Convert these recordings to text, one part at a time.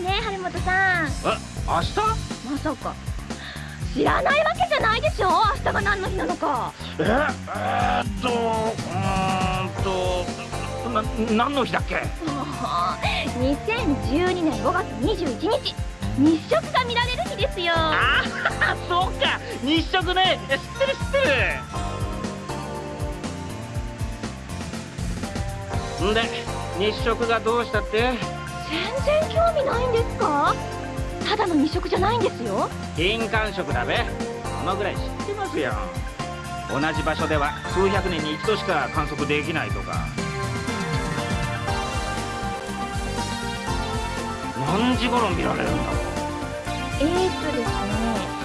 ですね春本さん。え明日？まさか。知らないわけじゃないでしょ明日が何の日なのか。ええー、っとうーんとな何の日だっけ？もう2012年5月21日。日食が見られる日ですよ。ああそうか。日食ね。知ってる知ってる。んで日食がどうしたって？全然興味ないんですか？ただの日食じゃないんですよ。金環食だべ。そのぐらい知ってますよ同じ場所では数百年に一度しか観測できないとか。何時頃見られるんだえーとです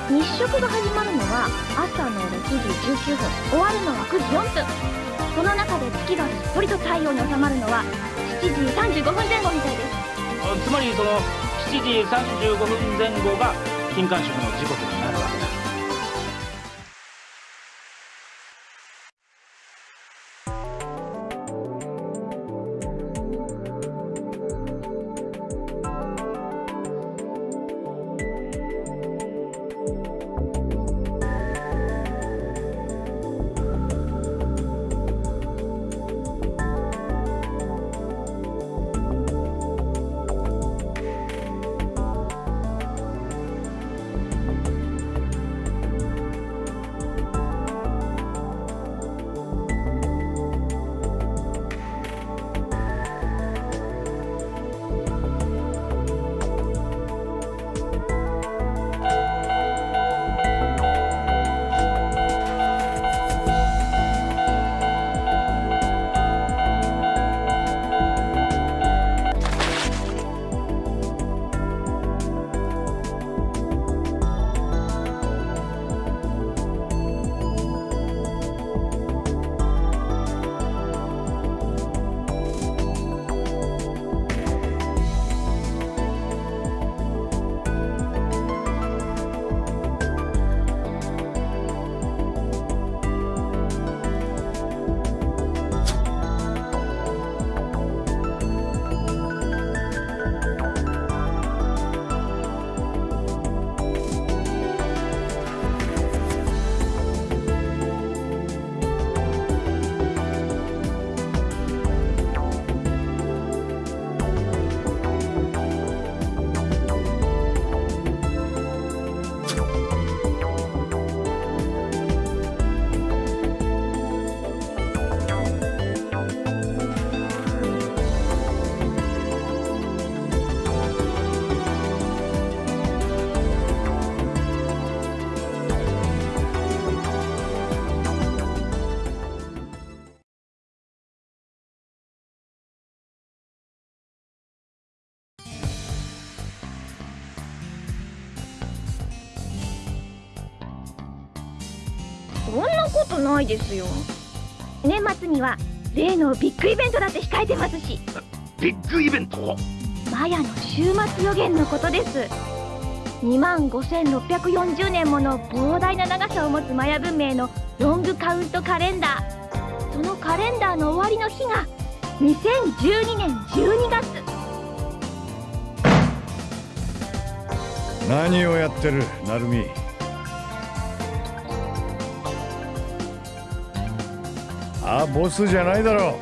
ね日食が始まるのは朝の6時19分終わるのは9時4分。その中で月がすっぽりと太陽に収まるのは7時35分前後みたいですつまりその7時35分前後が金環食の時刻になるわけですそんなことないですよ。年末には例のビッグイベントだって控えてますし。ビッグイベント？マヤの週末予言のことです。2万5640年もの膨大な長さを持つマヤ文明のロングカウントカレンダー。そのカレンダーの終わりの日が2012年12月。何をやってる成美あボスじゃないだろ。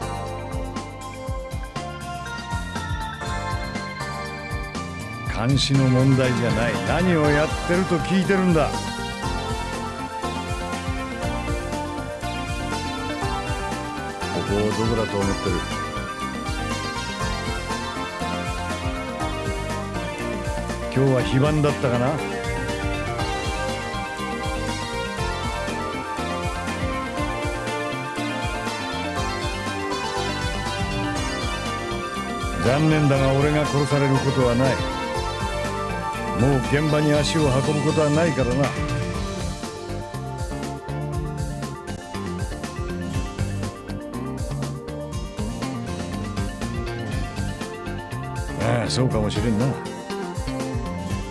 監視の問題じゃない。何をやってると聞いてるんだ。ここをどこだと思ってる？今日は非番だったかな残念だが俺が殺されることはない。もう現場に足を運ぶことはないからな。ああそうかもしれんな。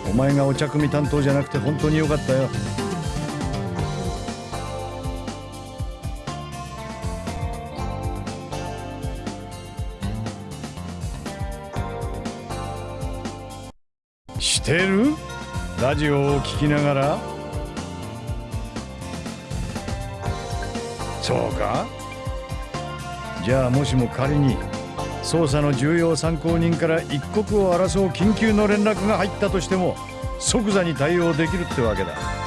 お前がお茶組担当じゃなくて本当によかったよ。てる？ラジオを聞きながら？そうか？じゃあもしも仮に捜査の重要参考人から一刻を争う緊急の連絡が入ったとしても即座に対応できるってわけだ。だ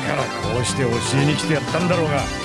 からこうして教えに来てやったんだろうが。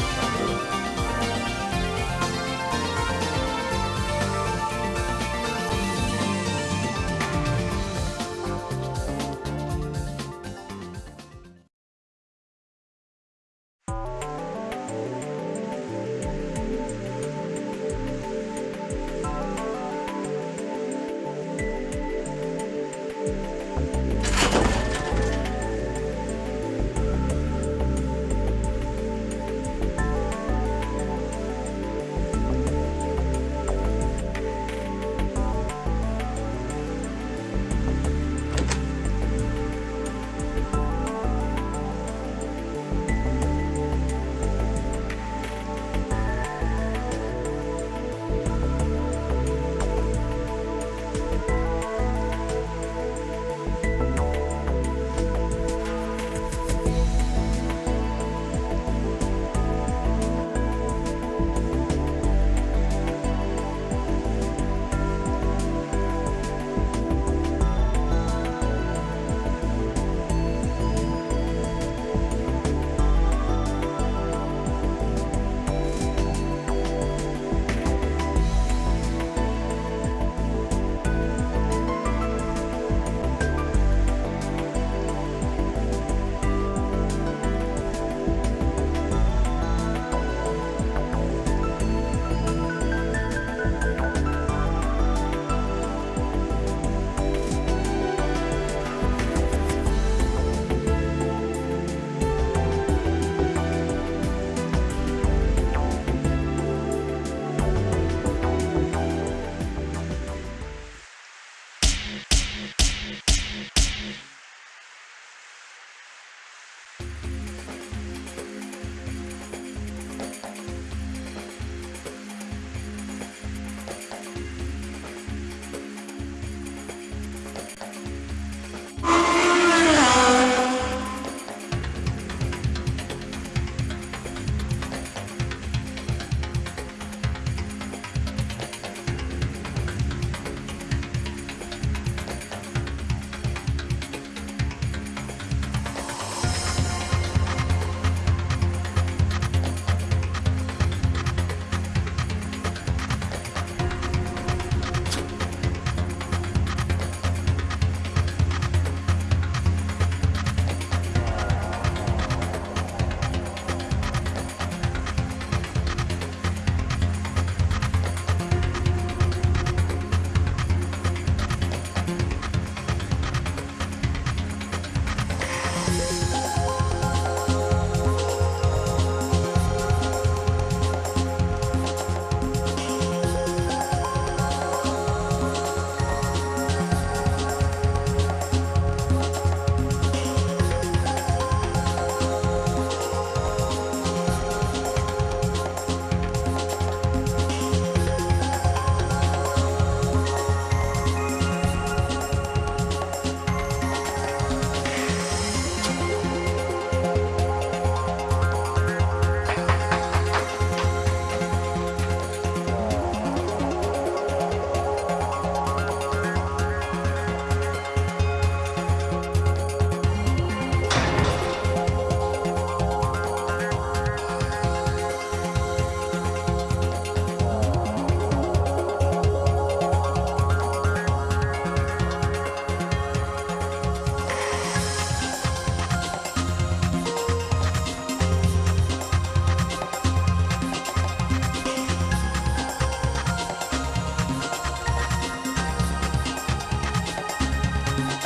Bye.